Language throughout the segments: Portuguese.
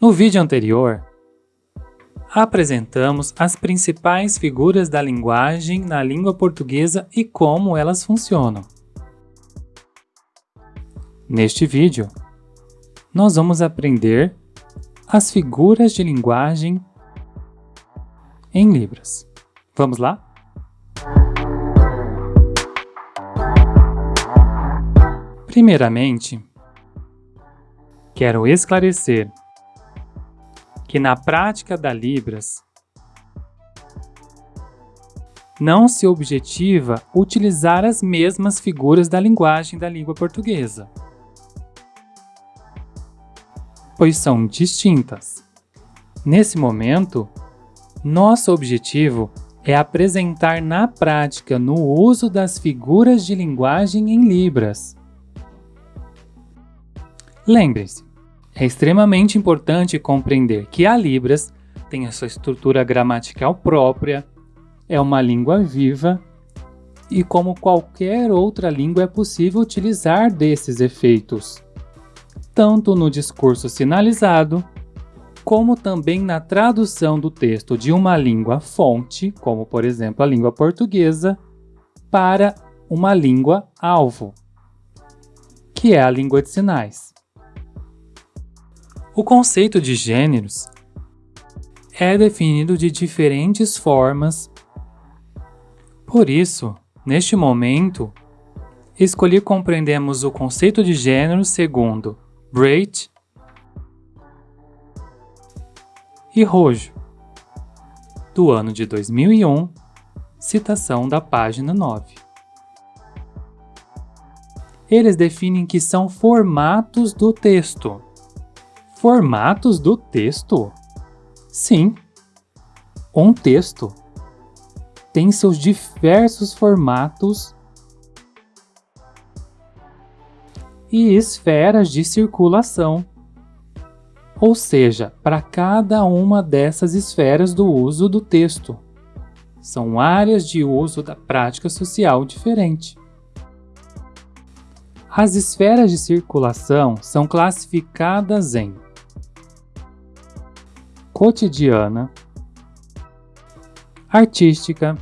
No vídeo anterior, apresentamos as principais figuras da linguagem na língua portuguesa e como elas funcionam. Neste vídeo, nós vamos aprender as figuras de linguagem em Libras. Vamos lá? Primeiramente, quero esclarecer que na prática da Libras não se objetiva utilizar as mesmas figuras da linguagem da língua portuguesa, pois são distintas. Nesse momento, nosso objetivo é apresentar na prática no uso das figuras de linguagem em Libras. Lembre-se, é extremamente importante compreender que a Libras tem a sua estrutura gramatical própria, é uma língua viva e, como qualquer outra língua, é possível utilizar desses efeitos, tanto no discurso sinalizado, como também na tradução do texto de uma língua fonte, como por exemplo a língua portuguesa, para uma língua alvo, que é a língua de sinais. O conceito de gêneros é definido de diferentes formas. Por isso, neste momento, escolhi compreendemos o conceito de gênero segundo Breit e Rojo, do ano de 2001, citação da página 9. Eles definem que são formatos do texto Formatos do texto? Sim, um texto tem seus diversos formatos e esferas de circulação. Ou seja, para cada uma dessas esferas do uso do texto. São áreas de uso da prática social diferente. As esferas de circulação são classificadas em cotidiana, artística,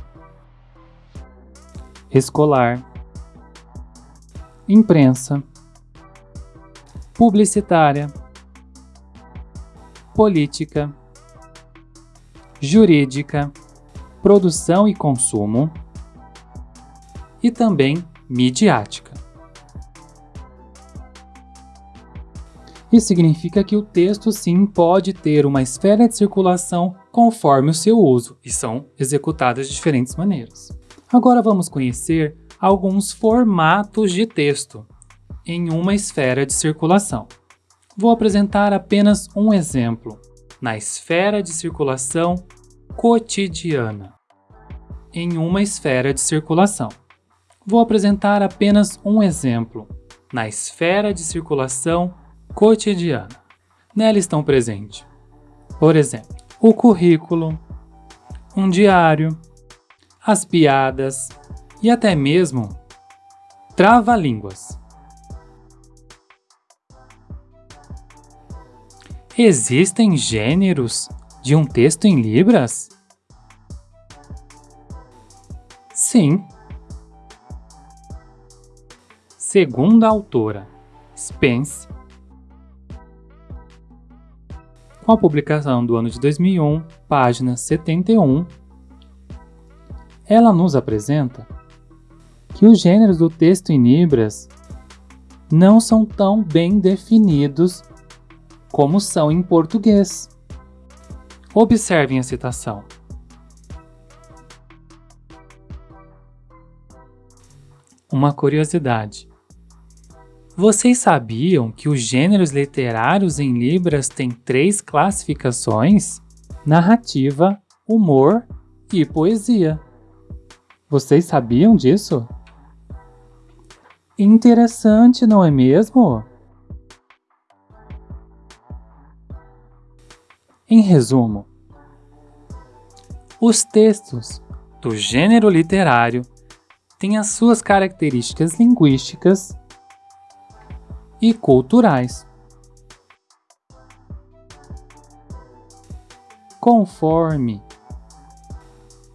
escolar, imprensa, publicitária, política, jurídica, produção e consumo e também midiática. Isso significa que o texto sim pode ter uma esfera de circulação conforme o seu uso, e são executadas de diferentes maneiras. Agora vamos conhecer alguns formatos de texto em uma esfera de circulação. Vou apresentar apenas um exemplo, na esfera de circulação cotidiana, em uma esfera de circulação. Vou apresentar apenas um exemplo, na esfera de circulação cotidiana. Nela estão presentes, por exemplo, o currículo, um diário, as piadas e até mesmo trava-línguas. Existem gêneros de um texto em Libras? Sim. Segundo a autora Spence, com a publicação do ano de 2001, página 71, ela nos apresenta que os gêneros do texto em Libras não são tão bem definidos como são em português. Observem a citação. Uma curiosidade. Vocês sabiam que os gêneros literários em Libras têm três classificações? Narrativa, humor e poesia. Vocês sabiam disso? Interessante, não é mesmo? Em resumo, os textos do gênero literário têm as suas características linguísticas e culturais. conforme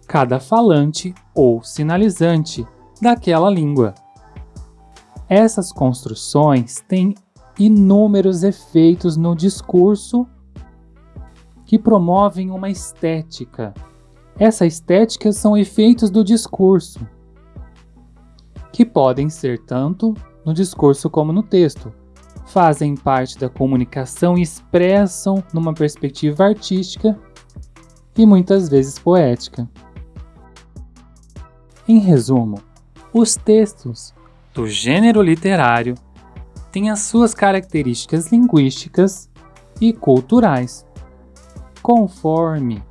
cada falante ou sinalizante daquela língua. Essas construções têm inúmeros efeitos no discurso que promovem uma estética. Essa estética são efeitos do discurso, que podem ser tanto no discurso como no texto. Fazem parte da comunicação e expressam numa perspectiva artística e muitas vezes poética. Em resumo, os textos do gênero literário têm as suas características linguísticas e culturais, conforme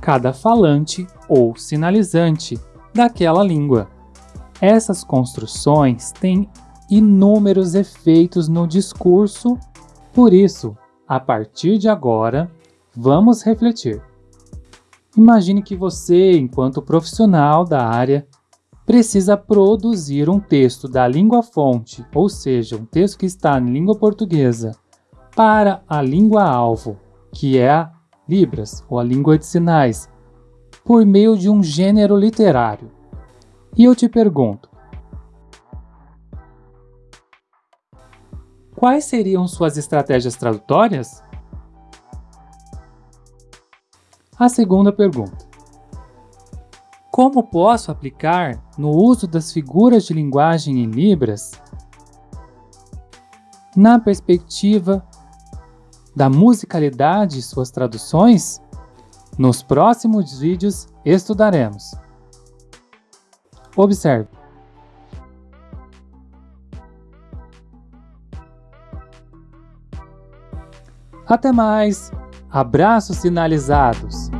cada falante ou sinalizante daquela língua. Essas construções têm inúmeros efeitos no discurso, por isso, a partir de agora, vamos refletir. Imagine que você, enquanto profissional da área, precisa produzir um texto da língua fonte, ou seja, um texto que está em língua portuguesa, para a língua alvo, que é a Libras, ou a língua de sinais, por meio de um gênero literário. E eu te pergunto, quais seriam suas estratégias tradutórias? A segunda pergunta: como posso aplicar no uso das figuras de linguagem em Libras na perspectiva da musicalidade de suas traduções? Nos próximos vídeos estudaremos. Observe. Até mais! Abraços sinalizados!